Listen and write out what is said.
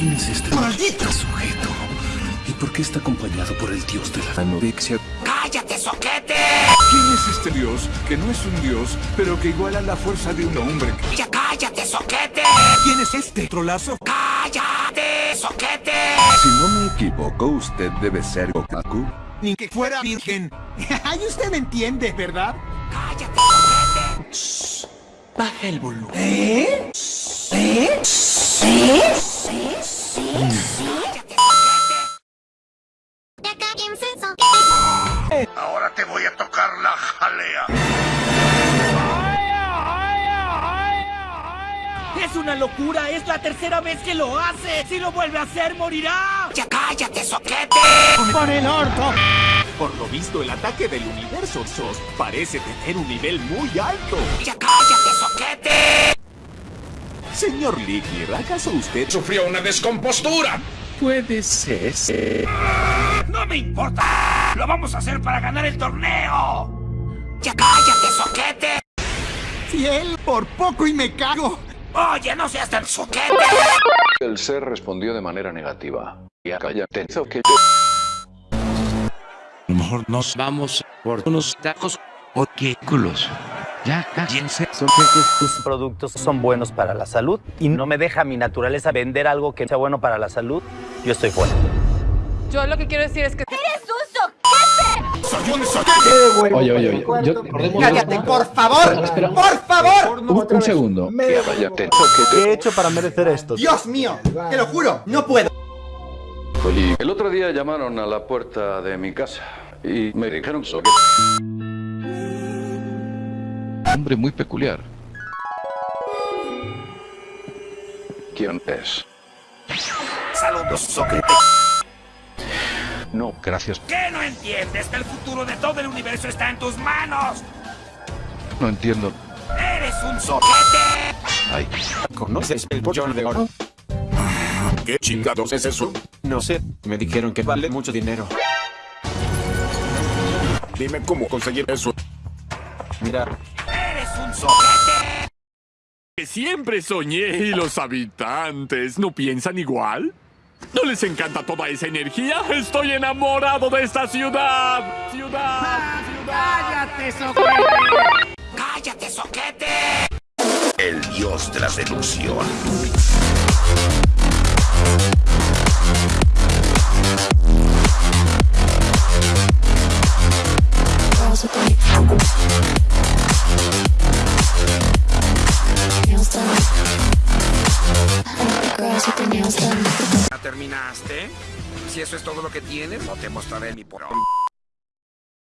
¿Quién es este maldito sujeto? ¿Y por qué está acompañado por el dios de la anorexia? ¡Cállate, soquete! ¿Quién es este dios? Que no es un dios, pero que iguala la fuerza de un hombre. ¡Ya cállate, soquete! ¿Quién es este trolazo? ¡Cállate, soquete! Si no me equivoco, usted debe ser Goku. Ni que fuera virgen. Ay, usted me entiende, ¿verdad? ¡Cállate, soquete! Baja el volumen. ¿Eh? ¿Eh? ¿Eh? Jalea. ¡Es una locura! ¡Es la tercera vez que lo hace! ¡Si lo vuelve a hacer, morirá! ¡Ya cállate, soquete! ¡Por el orto! Por lo visto, el ataque del universo SOS parece tener un nivel muy alto. ¡Ya cállate, soquete! Señor Lickner, ¿acaso usted Sufrió una descompostura. Puede ser. ¡No me importa! ¡Lo vamos a hacer para ganar el torneo! ¡Ya cállate, soquete! Fiel, por poco y me cago. ¡Oye, no seas tan soquete! El ser respondió de manera negativa. Y acá ya te que Mejor nos vamos por unos tacos o qué culos. Ya, cállense. tus productos son buenos para la salud y no me deja mi naturaleza vender algo que sea bueno para la salud, yo estoy fuera. Yo lo que quiero decir es que... ¡Soy un soquete! Oye, oye, oye. Yo, ¡Cállate, por favor! ¡Por favor! un, un segundo. ¿Qué he hecho para merecer esto? ¡Dios mío! ¡Te lo juro! ¡No puedo! El otro día llamaron a la puerta de mi casa y me dijeron que Hombre muy peculiar. quién es. ¡Saludos, soquete! No, Gracias. ¿Qué no entiendes? Que el futuro de todo el universo está en tus manos. No entiendo. ¡Eres un soquete! Ay. conoces el pollón de oro? ¿Qué chingados es eso? No sé, me dijeron que vale mucho dinero. Dime cómo conseguir eso. Mira, ¡Eres un soquete! que siempre soñé y los habitantes no piensan igual. ¿No les encanta toda esa energía? Estoy enamorado de esta ciudad. Ciudad, ciudad. ¡Cállate, soquete! ¡Cállate, soquete! El dios de la seducción. ¿Ya terminaste? Si eso es todo lo que tienes, no te mostraré mi porón.